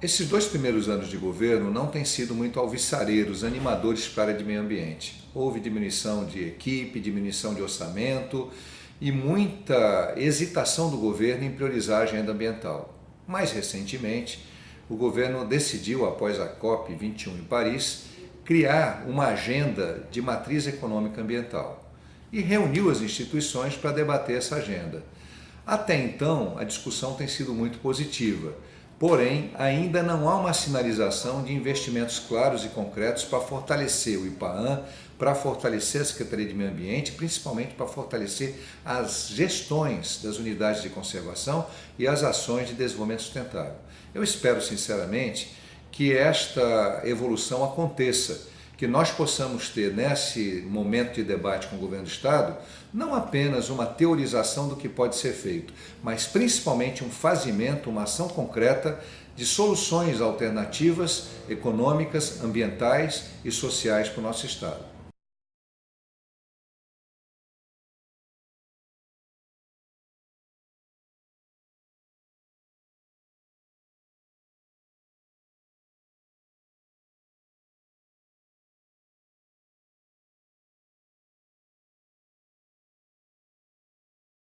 Esses dois primeiros anos de governo não têm sido muito alvissareiros, animadores para a área de meio ambiente. Houve diminuição de equipe, diminuição de orçamento e muita hesitação do governo em priorizar a agenda ambiental. Mais recentemente, o governo decidiu, após a COP21 em Paris, criar uma agenda de matriz econômica ambiental e reuniu as instituições para debater essa agenda. Até então, a discussão tem sido muito positiva, porém, ainda não há uma sinalização de investimentos claros e concretos para fortalecer o IPAAN, para fortalecer a Secretaria de Meio Ambiente, principalmente para fortalecer as gestões das unidades de conservação e as ações de desenvolvimento sustentável. Eu espero, sinceramente, que esta evolução aconteça, que nós possamos ter nesse momento de debate com o governo do Estado, não apenas uma teorização do que pode ser feito, mas principalmente um fazimento, uma ação concreta de soluções alternativas, econômicas, ambientais e sociais para o nosso Estado.